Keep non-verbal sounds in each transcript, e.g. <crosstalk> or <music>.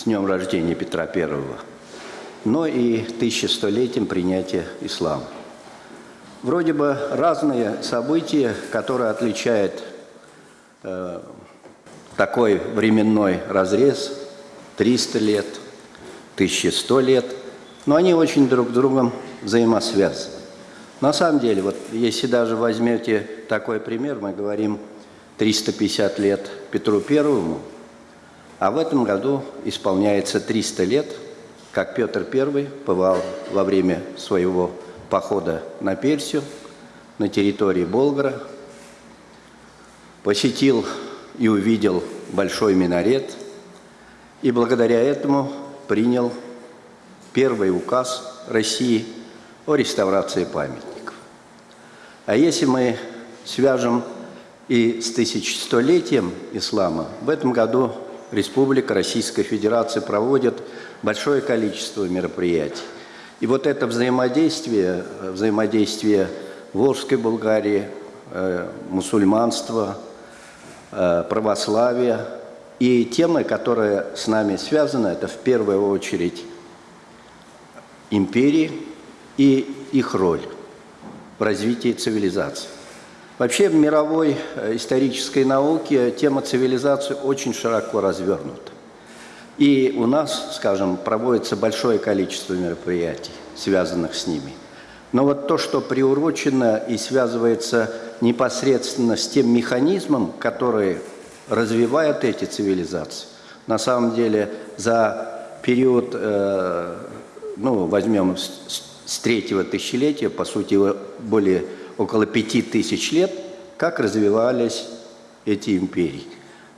с днем рождения Петра Первого, но и 1100-летием принятия ислама. Вроде бы разные события, которые отличают э, такой временной разрез 300 лет, 1100 лет, но они очень друг с другом взаимосвязаны. На самом деле, вот если даже возьмете такой пример, мы говорим 350 лет Петру Первому, а в этом году исполняется 300 лет, как Петр I бывал во время своего похода на Персию, на территории Болгара, посетил и увидел большой минарет, и благодаря этому принял первый указ России о реставрации памятников. А если мы свяжем и с тысячелетием ислама, в этом году Республика Российская Федерация проводит большое количество мероприятий. И вот это взаимодействие, взаимодействие Волжской Болгарии, э, мусульманства, э, православия и темы, которые с нами связаны, это в первую очередь империи и их роль в развитии цивилизации. Вообще в мировой э, исторической науке тема цивилизации очень широко развернута. И у нас, скажем, проводится большое количество мероприятий, связанных с ними. Но вот то, что приурочено и связывается непосредственно с тем механизмом, который развивает эти цивилизации, на самом деле за период, э, ну, возьмем с, третьего тысячелетия, по сути, более около пяти тысяч лет, как развивались эти империи.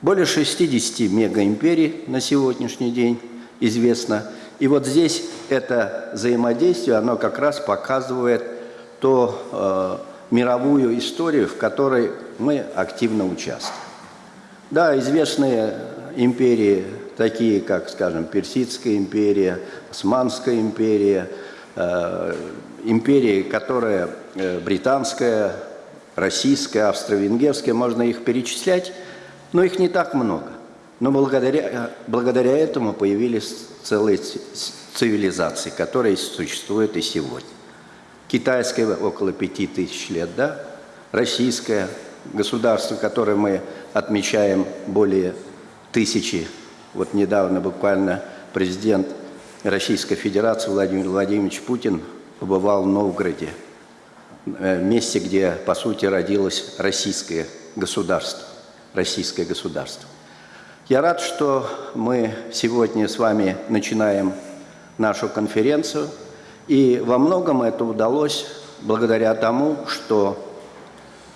Более 60 мегаимперий на сегодняшний день известно. И вот здесь это взаимодействие, оно как раз показывает ту э, мировую историю, в которой мы активно участвуем. Да, известные империи, такие как, скажем, Персидская империя, Османская империя, империи, которые э, британская, российская, австро-венгерская, можно их перечислять, но их не так много. Но благодаря, благодаря этому появились целые цивилизации, которые существуют и сегодня. Китайская около пяти тысяч лет, да? Российское государство, которое мы отмечаем более тысячи. Вот недавно буквально президент Российской Федерации Владимир Владимирович Путин побывал в Новгороде, э, месте, где, по сути, родилось российское государство. Российское государство. Я рад, что мы сегодня с вами начинаем нашу конференцию, и во многом это удалось благодаря тому, что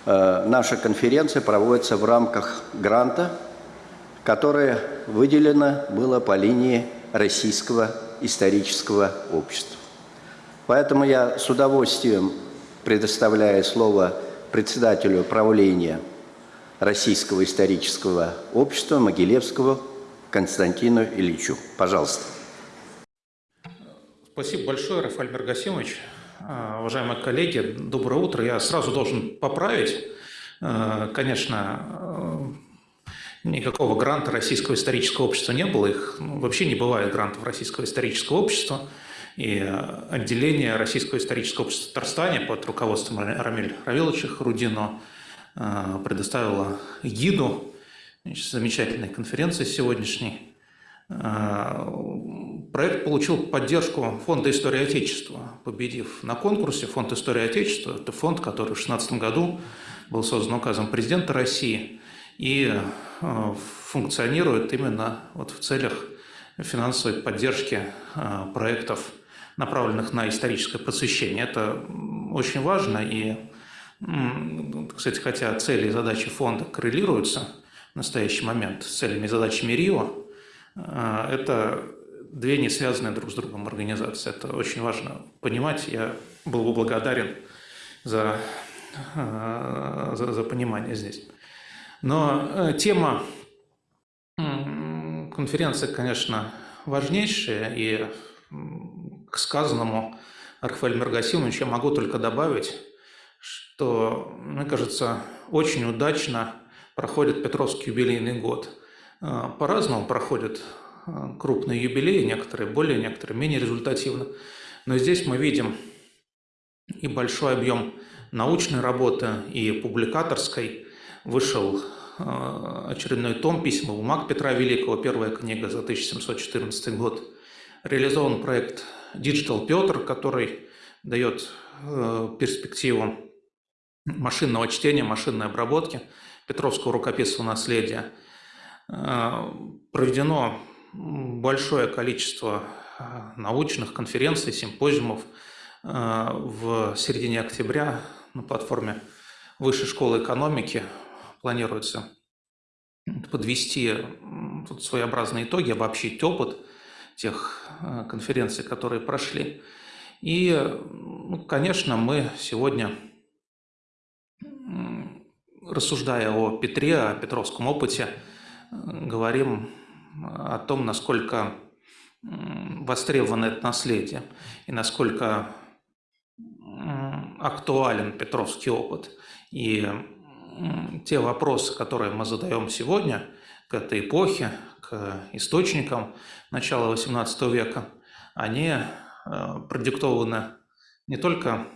э, наша конференция проводится в рамках гранта, которое выделено было по линии Российского исторического общества. Поэтому я с удовольствием предоставляю слово председателю правления Российского исторического общества Могилевского Константину Ильичу. Пожалуйста. Спасибо большое, Рафаэль Мергасимович. А, уважаемые коллеги, доброе утро. Я сразу должен поправить. А, конечно, никакого гранта Российского исторического общества не было. Их ну, вообще не бывает грантов Российского исторического общества. И отделение Российского исторического общества в Татарстане под руководством Рамиль Равиловича Рудино а, предоставило гиду значит, замечательной конференции сегодняшней. А, проект получил поддержку Фонда истории Отечества, победив на конкурсе Фонд истории Отечества. Это фонд, который в 2016 году был создан указом президента России и а, функционирует именно вот в целях финансовой поддержки проектов направленных на историческое просвещение. Это очень важно, и, кстати, хотя цели и задачи фонда коррелируются в настоящий момент с целями и задачами РИО, э, это две не связанные друг с другом организации. Это очень важно понимать. Я был бы благодарен за, э, за, за понимание здесь. Но э, тема конференции, конечно, важнейшая, и к сказанному Рафаэлем Мергасимовичем я могу только добавить, что, мне кажется, очень удачно проходит Петровский юбилейный год. А, по-разному проходит крупные юбилеи, некоторые более, некоторые менее результативно. Но здесь мы видим и большой объем научной работы, и публикаторской. Вышел очередной том «Письма бумаг Петра Великого», первая книга за 1714 год. Реализован проект Digital Петр, который дает перспективу машинного чтения, машинной обработки Петровского рукописного наследия. Проведено большое количество научных конференций, симпозиумов в середине октября на платформе Высшей школы экономики планируется подвести тут своеобразные итоги, обобщить опыт тех конференций, которые прошли. И, ну, конечно, мы сегодня, рассуждая о Петре, о петровском опыте, говорим о том, насколько востребовано это наследие и насколько актуален Петровский опыт. И те вопросы, которые мы задаем сегодня к этой эпохе, к источникам начала XVIII века, они э, продиктованы не только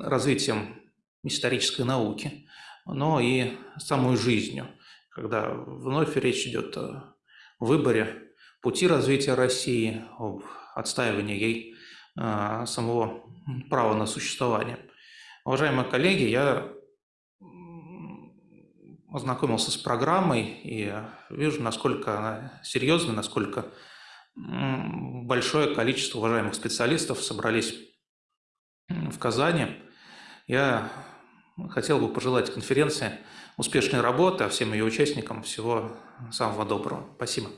развитием исторической науки, но и самой жизнью, когда вновь речь идет о выборе пути развития России, об отстаивании ей э, самого права на существование. Уважаемые коллеги, я ознакомился с программой и вижу, насколько она серьезная, насколько большое количество уважаемых специалистов собрались в Казани. Я хотел бы пожелать конференции успешной работы, а всем ее участникам всего самого доброго. Спасибо.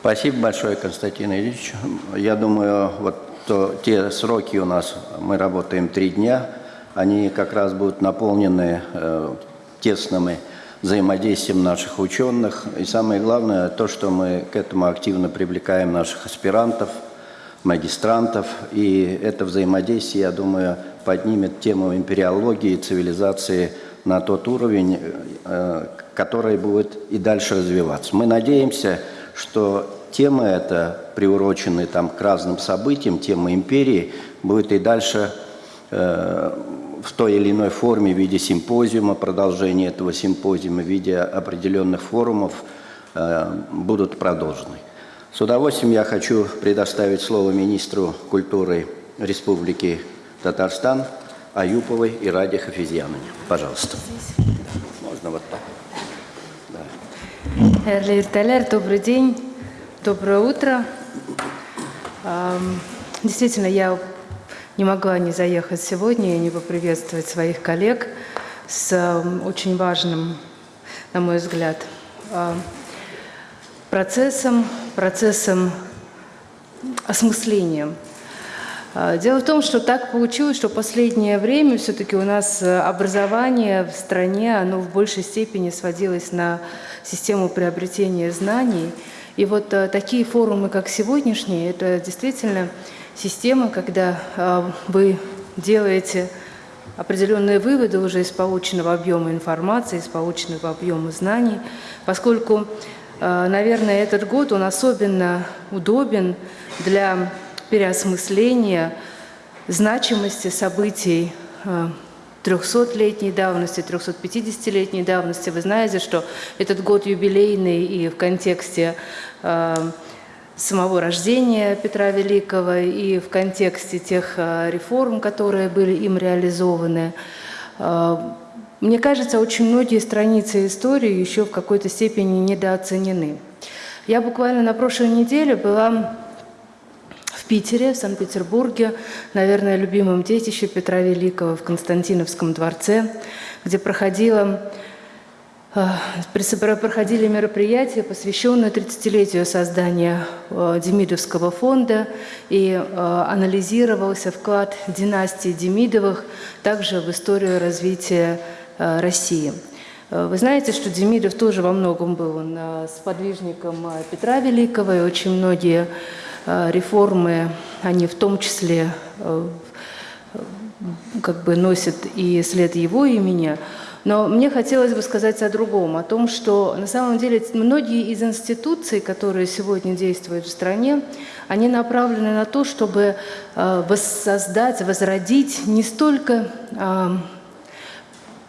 Спасибо большое, Константин Ильич. Я думаю, вот то, те сроки у нас, мы работаем три дня, они как раз будут наполнены э, тесными взаимодействием наших ученых. И самое главное, то, что мы к этому активно привлекаем наших аспирантов, магистрантов. И это взаимодействие, я думаю, поднимет тему империологии, цивилизации на тот уровень, э, который будет и дальше развиваться. Мы надеемся, что тема эта, приуроченная там, к разным событиям, тема империи, будет и дальше э, в той или иной форме, в виде симпозиума, продолжения этого симпозиума, в виде определенных форумов э, будут продолжены. С удовольствием я хочу предоставить слово министру культуры Республики Татарстан Аюповой и Раде Хафизьяновне. Пожалуйста. Можно вот так. Да. Добрый день, доброе утро. Действительно, я не могла не заехать сегодня и не поприветствовать своих коллег с эм, очень важным, на мой взгляд, э, процессом, процессом осмысления. Э, дело в том, что так получилось, что в последнее время все-таки у нас э, образование в стране, оно в большей степени сводилось на систему приобретения знаний. И вот такие форумы, как сегодняшний, это действительно система, когда а, вы делаете определенные выводы уже из полученного объема информации, из полученного объема знаний, поскольку, а, наверное, этот год, он особенно удобен для переосмысления значимости событий 300-летней а, давности, 350-летней давности. Вы знаете, что этот год юбилейный и в контексте самого рождения Петра Великого и в контексте тех э, реформ, которые были им реализованы. Э, мне кажется, очень многие страницы истории еще в какой-то степени недооценены. Я буквально на прошлой неделе была в Питере, в Санкт-Петербурге, наверное, любимом детище Петра Великого в Константиновском дворце, где проходила проходили мероприятия, посвященные 30-летию создания а, Демидовского фонда, и а, анализировался вклад династии Демидовых также в историю развития России. Вы знаете, что Демидов тоже во многом был сподвижником Петра Великого, и очень многие реформы, они в том числе как бы носят и след его имени. Но мне хотелось бы сказать о другом, о том, что на самом деле многие из институций, которые сегодня действуют в стране, они направлены на то, чтобы э, воссоздать, возродить не столько э,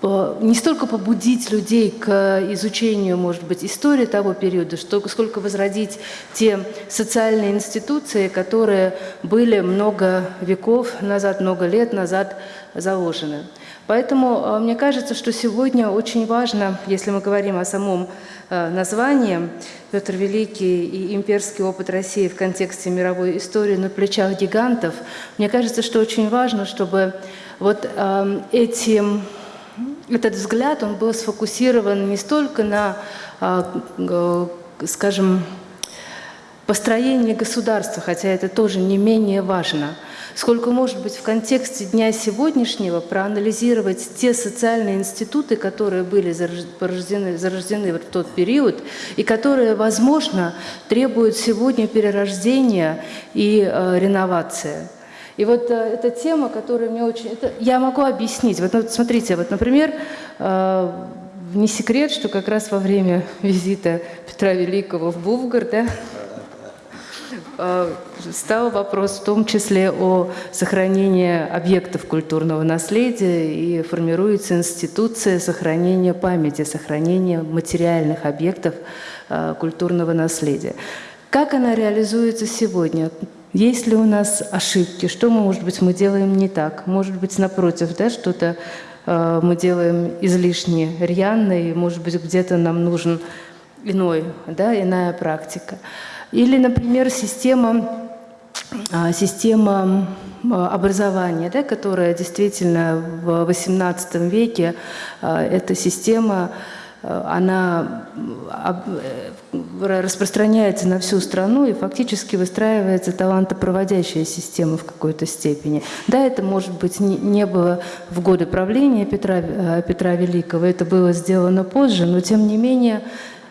не столько побудить людей к изучению, может быть, истории того периода, сколько возродить те социальные институции, которые были много веков назад, много лет назад заложены. Поэтому э, мне кажется, что сегодня очень важно, если мы говорим о самом э, названии «Петр Великий и имперский опыт России в контексте мировой истории на плечах гигантов», мне кажется, что очень важно, чтобы вот э, эти этот взгляд, он был сфокусирован не столько на, скажем, построении государства, хотя это тоже не менее важно – сколько, может быть, в контексте дня сегодняшнего проанализировать те социальные институты, которые были зарождены, зарождены в тот период и которые, возможно, требуют сегодня перерождения и э, реновации. И вот э, эта тема, которая мне очень... Это, я могу объяснить. Вот, вот смотрите, вот, например, э, не секрет, что как раз во время <laughs> визита Петра Великого в Булгар, да, Э, стал вопрос в том числе о сохранении объектов культурного наследия и формируется институция сохранения памяти, сохранения материальных объектов э, культурного наследия. Как она реализуется сегодня? Есть ли у нас ошибки? Что, мы, может быть, мы делаем не так? Может быть, напротив, да, что-то э, мы делаем излишне рьяно, и, может быть, где-то нам нужен иной, да, иная практика. Или, например, система, а, система а, образования, да, которая действительно в XVIII веке, а, эта система, она распространяется на всю страну и фактически выстраивается талантопроводящая система в какой-то степени. Да, это, может быть, не было в годы правления Петра, Петра Великого, это было сделано позже, но тем не менее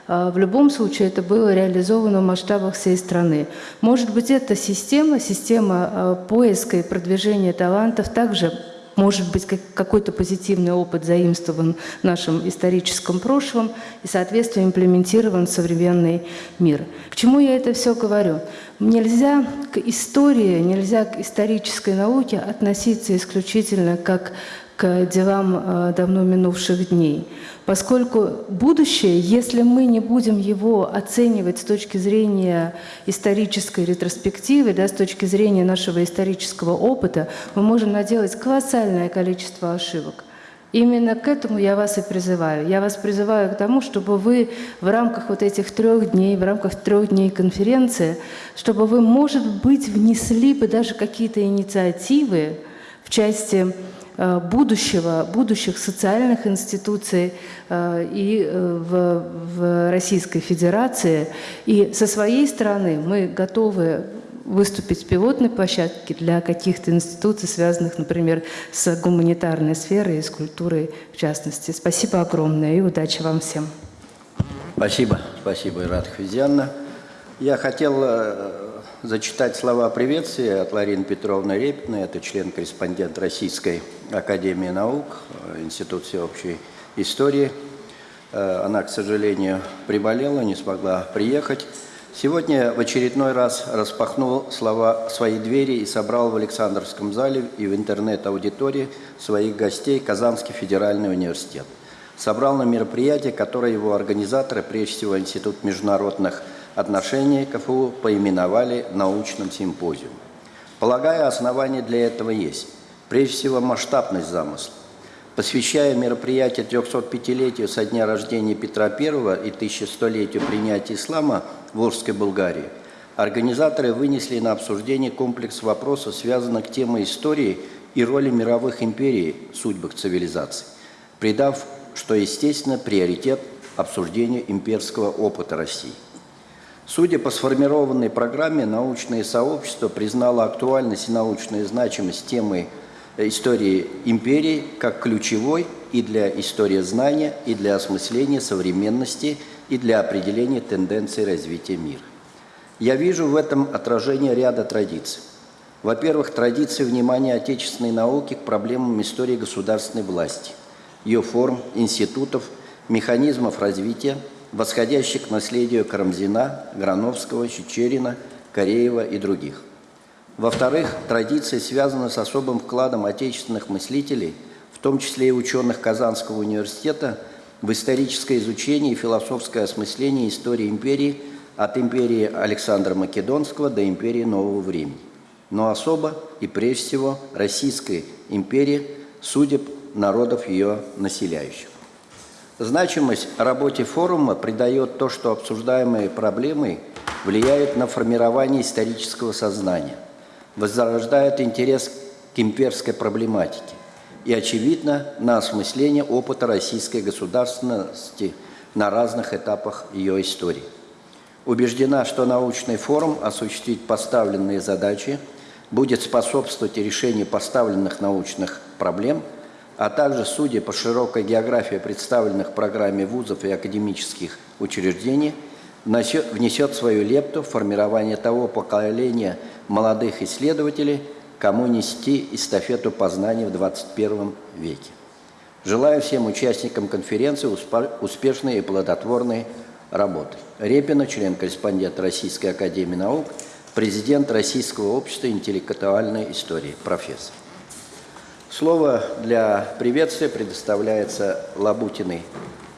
в любом случае это было реализовано в масштабах всей страны. Может быть, эта система, система поиска и продвижения талантов также может быть какой-то позитивный опыт заимствован в нашем историческом прошлом и, соответственно, имплементирован в современный мир. К чему я это все говорю? Нельзя к истории, нельзя к исторической науке относиться исключительно как к делам э, давно минувших дней. Поскольку будущее, если мы не будем его оценивать с точки зрения исторической ретроспективы, да, с точки зрения нашего исторического опыта, мы можем наделать колоссальное количество ошибок. Именно к этому я вас и призываю. Я вас призываю к тому, чтобы вы в рамках вот этих трех дней, в рамках трех дней конференции, чтобы вы, может быть, внесли бы даже какие-то инициативы в части будущего, будущих социальных институций э, и э, в, в Российской Федерации. И со своей стороны мы готовы выступить с пилотной площадки для каких-то институций, связанных, например, с гуманитарной сферой и с культурой в частности. Спасибо огромное и удачи вам всем. Спасибо, спасибо, Ират Хвизианна. Я хотел зачитать слова приветствия от Ларины Петровны Репиной, это член-корреспондент Российской Академии наук, э, Институт всеобщей истории. Э, она, к сожалению, приболела, не смогла приехать. Сегодня в очередной раз распахнул слова свои двери и собрал в Александровском зале и в интернет-аудитории своих гостей Казанский федеральный университет. Собрал на мероприятие, которое его организаторы, прежде всего Институт международных отношения КФУ поименовали научным симпозиумом. Полагаю, основания для этого есть. Прежде всего, масштабность замысла. Посвящая мероприятие 305-летию со дня рождения Петра I и 1100-летию принятия ислама в Волжской Болгарии, организаторы вынесли на обсуждение комплекс вопросов, связанных темой истории и роли мировых империй в судьбах цивилизаций, придав, что естественно, приоритет обсуждению имперского опыта России. Судя по сформированной программе, научное сообщество признало актуальность и научную значимость темы истории империи как ключевой и для истории знания, и для осмысления современности, и для определения тенденций развития мира. Я вижу в этом отражение ряда традиций. Во-первых, традиции внимания отечественной науки к проблемам истории государственной власти. ее форм, институтов, механизмов развития, восходящих к наследию Карамзина, Грановского, Чечерина, Кореева и других. Во-вторых, традиции связаны с особым вкладом отечественных мыслителей, в том числе и ученых Казанского университета, в историческое изучение и философское осмысление истории империи от империи Александра Македонского до империи Нового времени, но особо и прежде всего Российской империи, судеб народов ее населяющих. Значимость работе форума придает то, что обсуждаемые проблемы влияют на формирование исторического сознания, возрождает интерес к имперской проблематике и, очевидно, на осмысление опыта российской государственности на разных этапах ее истории. Убеждена, что научный форум осуществить поставленные задачи будет способствовать решению поставленных научных проблем – а также, судя по широкой географии представленных в программе вузов и академических учреждений, внесет свою лепту в формирование того поколения молодых исследователей, кому нести эстафету познаний в 21 веке. Желаю всем участникам конференции успешной и плодотворной работы. Репина, член-корреспондент Российской Академии Наук, президент Российского общества интеллектуальной истории, профессор. Слово для приветствия предоставляется Лабутиной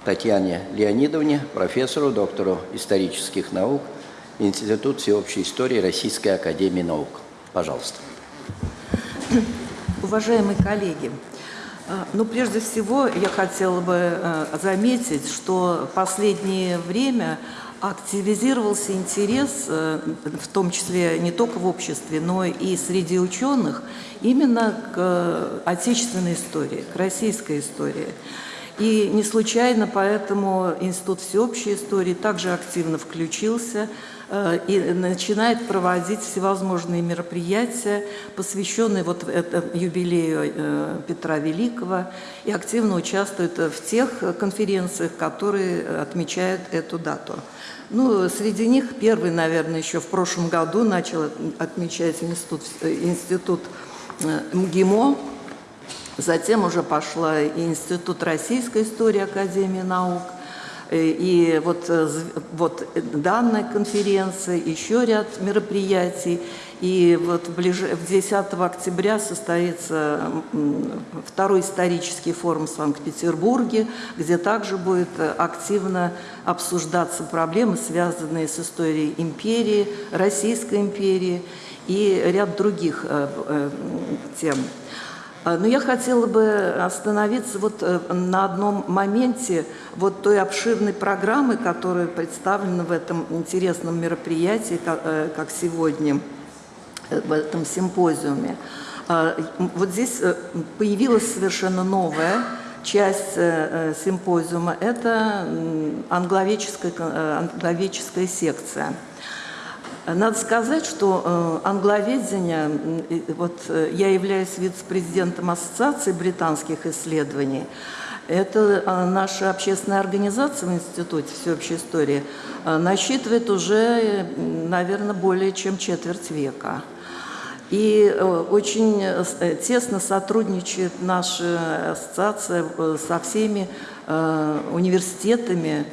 Татьяне Леонидовне, профессору, доктору исторических наук, Институт всеобщей истории Российской Академии Наук. Пожалуйста. Уважаемые коллеги, а, ну, прежде всего, я хотела бы э, заметить, что последнее время активизировался интерес, э, в том числе не только в обществе, но и среди ученых, именно к э, отечественной истории, к российской истории. И не случайно поэтому Институт всеобщей истории также активно включился э, и начинает проводить всевозможные мероприятия, посвященные вот юбилею Петра Великого, и активно участвует в тех конференциях, которые отмечают эту дату. Ну, среди них первый, наверное, еще в прошлом году начал отмечать институт, институт э, МГИМО, затем уже пошла и Институт российской истории Академии наук, э, и вот, э, вот данная конференция, еще ряд мероприятий. И вот в, ближ... 10 октября состоится второй исторический форум в Санкт-Петербурге, где также будет активно обсуждаться проблемы, связанные с историей империи, Российской империи и ряд других э, э, тем. Но я хотела бы остановиться вот э, на одном моменте вот той обширной программы, которая представлена в этом интересном мероприятии, как сегодня – в этом симпозиуме. А, вот здесь э, появилась совершенно новая часть э, э, симпозиума – это англовеческая, англовеческая секция. Надо сказать, что англоведение, вот я являюсь вице-президентом Ассоциации британских исследований, это наша общественная организация в Институте всеобщей истории насчитывает уже, наверное, более чем четверть века. И э, очень э, тесно сотрудничает наша ассоциация э, со всеми университетами,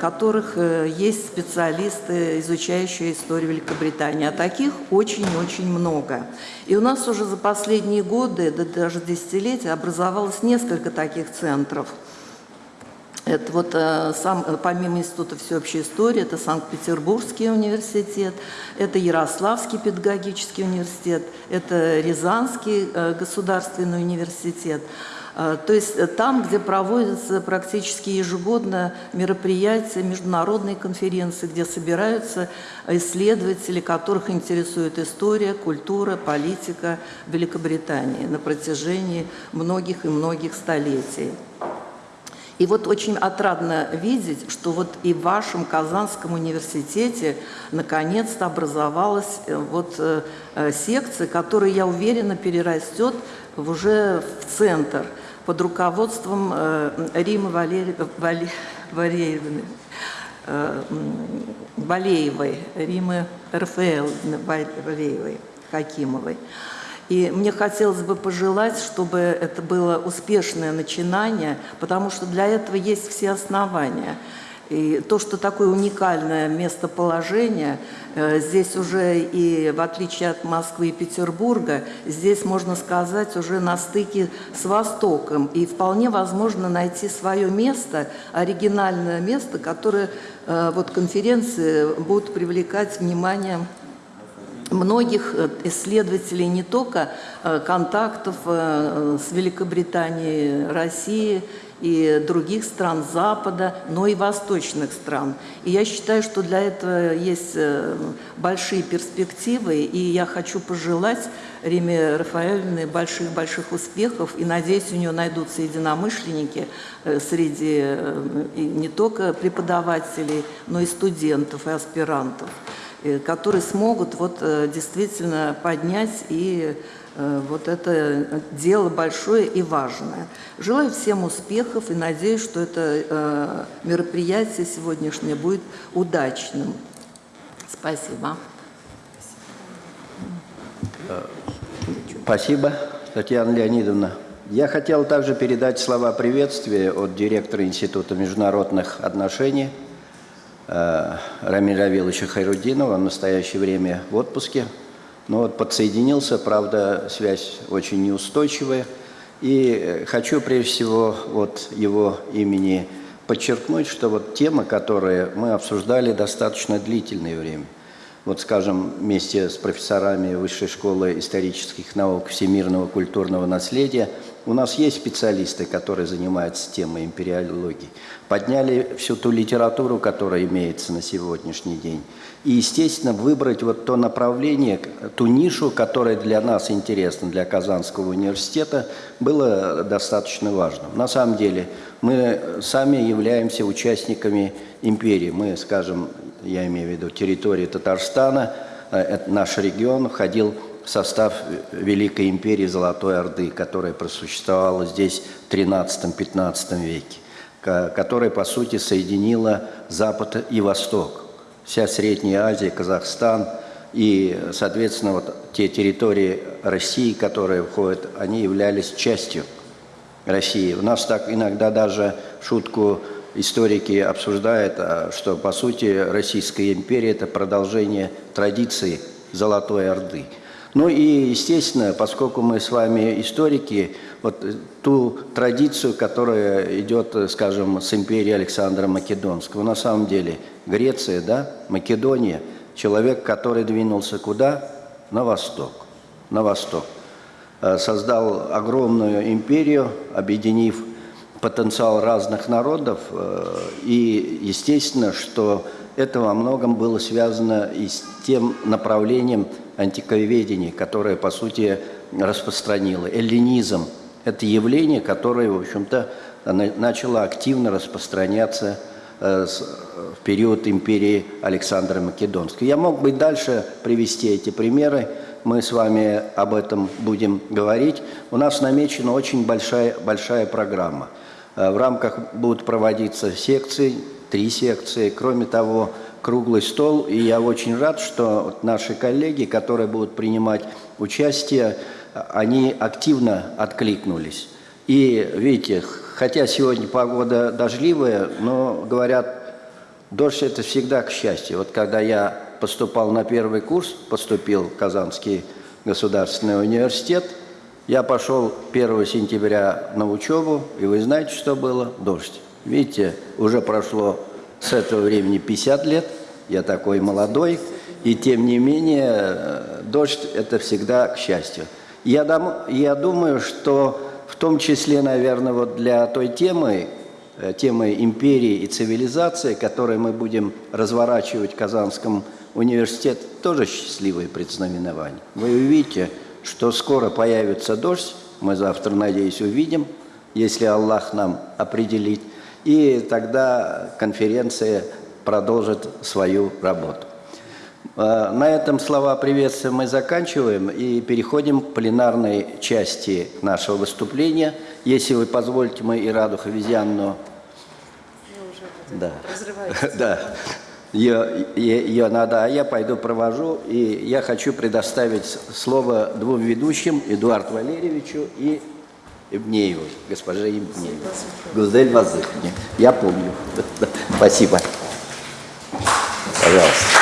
которых есть специалисты, изучающие историю Великобритании. А таких очень-очень много. И у нас уже за последние годы, да даже десятилетия, образовалось несколько таких центров – это вот э, сам, э, помимо Института всеобщей истории, это Санкт-Петербургский университет, это Ярославский педагогический университет, это Рязанский э, государственный университет. То есть там, где проводятся практически ежегодно мероприятия, международные конференции, где собираются исследователи, которых интересует история, культура, политика Великобритании на протяжении многих и многих столетий. И вот очень отрадно видеть, что вот и в вашем Казанском университете наконец-то образовалась э, вот э, э, секция, которая, я уверена, перерастет уже в центр под руководством Римы Валерий, Вале, Валерьевны, Валеевой, Римы РФЛ Валеевой, Хакимовой. И мне хотелось бы пожелать, чтобы это было успешное начинание, потому что для этого есть все основания. И то, что такое уникальное местоположение, э, здесь уже и в отличие от Москвы и Петербурга, здесь, можно сказать, уже на стыке с Востоком. И вполне возможно найти свое место, оригинальное место, которое э, вот конференции будут привлекать внимание многих э, исследователей не только контактов с Великобританией, Россией и других стран Запада, но и восточных стран. И я считаю, что для этого есть большие перспективы, и я хочу пожелать Риме Рафаэльевне больших-больших успехов, и надеюсь, у нее найдутся единомышленники среди и не только преподавателей, но и студентов, и аспирантов. Э, которые смогут вот э, действительно поднять и э, вот это дело большое и важное. Желаю всем успехов и надеюсь, что это мероприятие сегодняшнее будет удачным. Спасибо. Спасибо, Татьяна Леонидовна. Я хотел также передать слова приветствия от директора Института международных отношений Рамиля Равиловича Хайрудинова, в настоящее время в отпуске. Но вот подсоединился, правда, связь очень неустойчивая. И э, хочу прежде всего от его имени подчеркнуть, что вот тема, которую мы обсуждали достаточно длительное время, вот, скажем, вместе с профессорами Высшей школы исторических наук всемирного культурного наследия – у нас есть специалисты, которые занимаются темой империологии. Подняли всю ту литературу, которая имеется на сегодняшний день. И, естественно, выбрать вот то направление, ту нишу, которая для нас интересна, для Казанского университета, было достаточно важно. На самом деле, мы сами являемся участниками империи. Мы, скажем, я имею в виду территории Татарстана, э, наш регион входил в состав Великой империи Золотой Орды, которая просуществовала здесь в XIII-XV веке, которая, по сути, соединила Запад и Восток. Вся Средняя Азия, Казахстан и, соответственно, вот те территории России, которые входят, они являлись частью России. У нас так иногда даже шутку историки обсуждают, а, что, по сути, Российская империя – это продолжение традиции Золотой Орды – ну и, естественно, поскольку мы с вами историки, вот ту традицию, которая идет, скажем, с империи Александра Македонского, на самом деле Греция, да, Македония, человек, который двинулся куда? На восток. На восток. Э, создал огромную империю, объединив потенциал разных народов. Э, и, естественно, что это во многом было связано и с тем направлением, антиковедение, которое, по сути, распространило. Эллинизм – это явление, которое, в общем-то, начало активно распространяться э, в период империи Александра Македонского. Я мог бы дальше привести эти примеры, мы с вами об этом будем говорить. У нас намечена очень большая, большая программа. Э, в рамках будут проводиться секции, три секции. Кроме того, круглый стол, и я очень рад, что наши коллеги, которые будут принимать участие, они активно откликнулись. И видите, хотя сегодня погода дождливая, но говорят, дождь это всегда к счастью. Вот когда я поступал на первый курс, поступил в Казанский государственный университет, я пошел 1 сентября на учебу, и вы знаете, что было? Дождь. Видите, уже прошло с этого времени 50 лет, я такой молодой, и тем не менее э, дождь – это всегда к счастью. Я, дам, я думаю, что в том числе, наверное, вот для той темы, э, темы империи и цивилизации, которую мы будем разворачивать в Казанском университете, тоже счастливые предзнаменования. Вы увидите, что скоро появится дождь, мы завтра, надеюсь, увидим, если Аллах нам определит, и тогда конференция продолжит свою работу. А, на этом слова приветствия мы заканчиваем и переходим к пленарной части нашего выступления. Если вы позволите, мы и Раду Хавизянну... Да. <laughs> да. Ее, ее надо, а я пойду провожу. И я хочу предоставить слово двум ведущим, Эдуарду Валерьевичу и Ибнееву, госпоже Ибнеевой. Гузель Вазыховне. Я помню. <laughs> Спасибо. Пожалуйста.